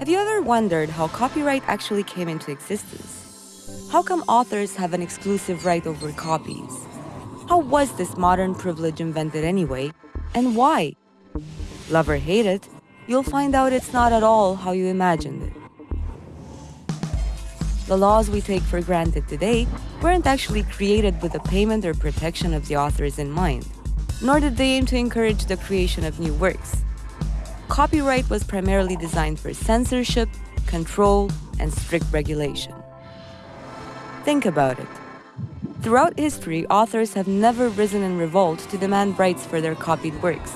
Have you ever wondered how copyright actually came into existence? How come authors have an exclusive right over copies? How was this modern privilege invented anyway, and why? Love or hate it, you'll find out it's not at all how you imagined it. The laws we take for granted today weren't actually created with the payment or protection of the authors in mind, nor did they aim to encourage the creation of new works. Copyright was primarily designed for censorship, control, and strict regulation. Think about it. Throughout history, authors have never risen in revolt to demand rights for their copied works.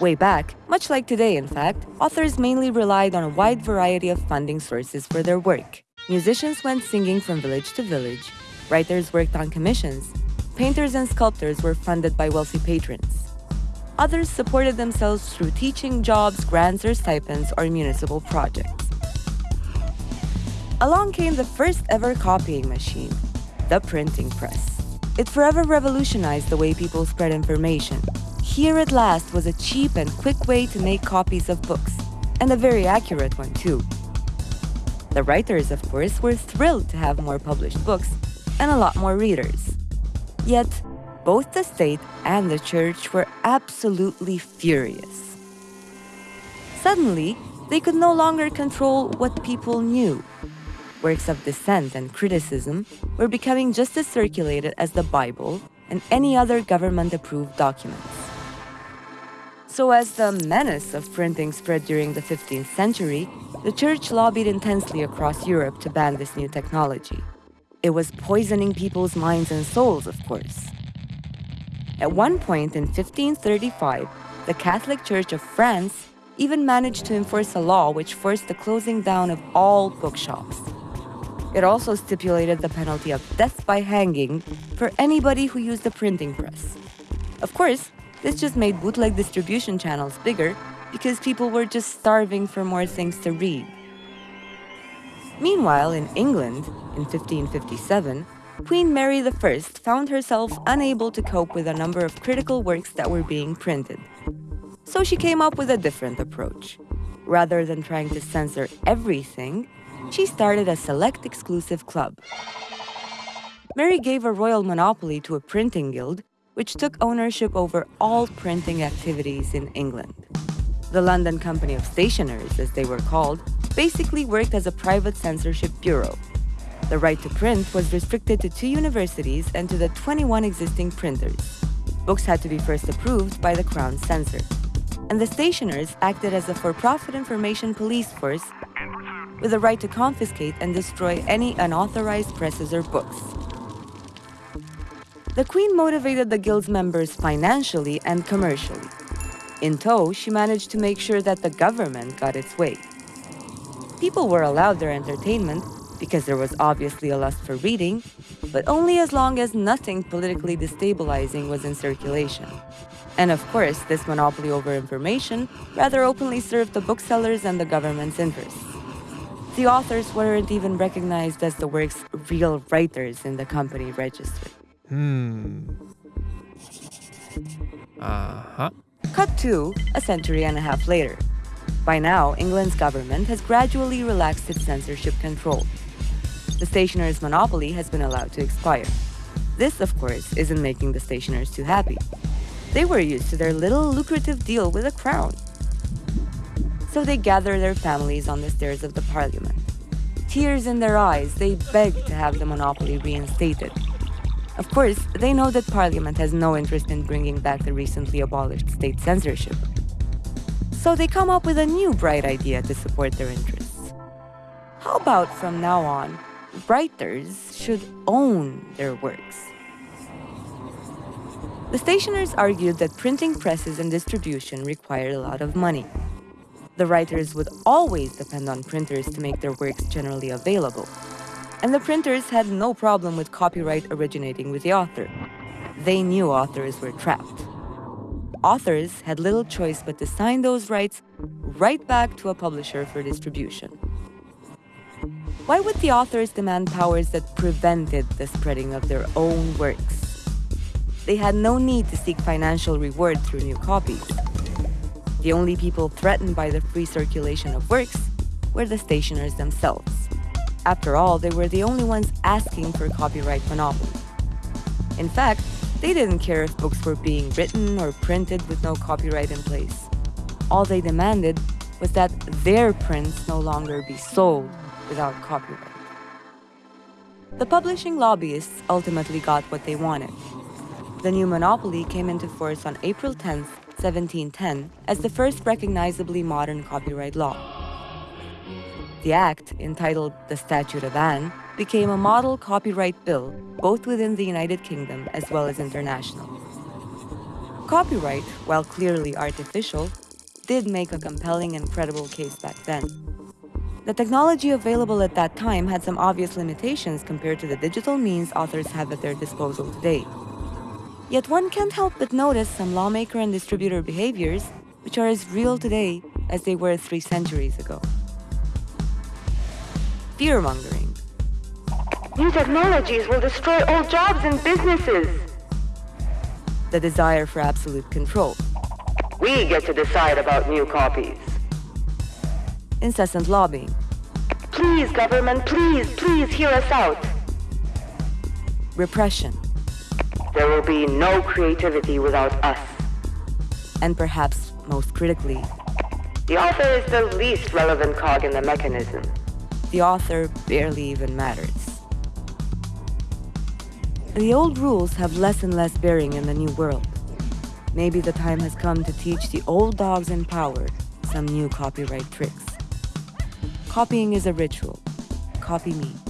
Way back, much like today in fact, authors mainly relied on a wide variety of funding sources for their work. Musicians went singing from village to village, writers worked on commissions, painters and sculptors were funded by wealthy patrons. Others supported themselves through teaching jobs, grants or stipends, or municipal projects. Along came the first ever copying machine, the printing press. It forever revolutionized the way people spread information, here at last was a cheap and quick way to make copies of books, and a very accurate one too. The writers, of course, were thrilled to have more published books and a lot more readers. Yet, both the state and the church were absolutely furious. Suddenly, they could no longer control what people knew. Works of dissent and criticism were becoming just as circulated as the Bible and any other government-approved documents. So as the menace of printing spread during the 15th century, the church lobbied intensely across Europe to ban this new technology. It was poisoning people's minds and souls, of course. At one point in 1535, the Catholic Church of France even managed to enforce a law which forced the closing down of all bookshops. It also stipulated the penalty of death by hanging for anybody who used a printing press. Of course, this just made bootleg distribution channels bigger because people were just starving for more things to read. Meanwhile, in England, in 1557, Queen Mary I found herself unable to cope with a number of critical works that were being printed. So she came up with a different approach. Rather than trying to censor everything, she started a select exclusive club. Mary gave a royal monopoly to a printing guild which took ownership over all printing activities in England. The London Company of Stationers, as they were called, basically worked as a private censorship bureau. The right to print was restricted to two universities and to the 21 existing printers. Books had to be first approved by the Crown censor. And the stationers acted as a for-profit information police force with the right to confiscate and destroy any unauthorized presses or books. The Queen motivated the Guild's members financially and commercially. In tow, she managed to make sure that the government got its way. People were allowed their entertainment because there was obviously a lust for reading, but only as long as nothing politically destabilizing was in circulation. And of course, this monopoly over information rather openly served the booksellers and the government's interests. The authors weren't even recognized as the work's real writers in the company register. Hmm. Uh-huh. Cut to a century and a half later. By now, England's government has gradually relaxed its censorship control. The stationer's monopoly has been allowed to expire. This, of course, isn't making the stationers too happy. They were used to their little lucrative deal with the crown. So they gather their families on the stairs of the parliament. Tears in their eyes, they beg to have the monopoly reinstated. Of course, they know that Parliament has no interest in bringing back the recently abolished state censorship. So they come up with a new bright idea to support their interests. How about from now on, writers should own their works? The stationers argued that printing presses and distribution required a lot of money. The writers would always depend on printers to make their works generally available, and the printers had no problem with copyright originating with the author. They knew authors were trapped. Authors had little choice but to sign those rights right back to a publisher for distribution. Why would the authors demand powers that prevented the spreading of their own works? They had no need to seek financial reward through new copies. The only people threatened by the free circulation of works were the stationers themselves. After all, they were the only ones asking for copyright monopoly. In fact, they didn't care if books were being written or printed with no copyright in place. All they demanded was that their prints no longer be sold without copyright. The publishing lobbyists ultimately got what they wanted. The new monopoly came into force on April 10, 1710, as the first recognizably modern copyright law. The act, entitled the Statute of Anne, became a model copyright bill both within the United Kingdom as well as international. Copyright, while clearly artificial, did make a compelling and credible case back then. The technology available at that time had some obvious limitations compared to the digital means authors have at their disposal today. Yet one can't help but notice some lawmaker and distributor behaviors which are as real today as they were three centuries ago. Fear-mongering. New technologies will destroy all jobs and businesses. The desire for absolute control. We get to decide about new copies. Incessant lobbying. Please, government, please, please hear us out. Repression. There will be no creativity without us. And perhaps most critically, the author is the least relevant cog in the mechanism. The author barely even matters. The old rules have less and less bearing in the new world. Maybe the time has come to teach the old dogs in power some new copyright tricks. Copying is a ritual. Copy me.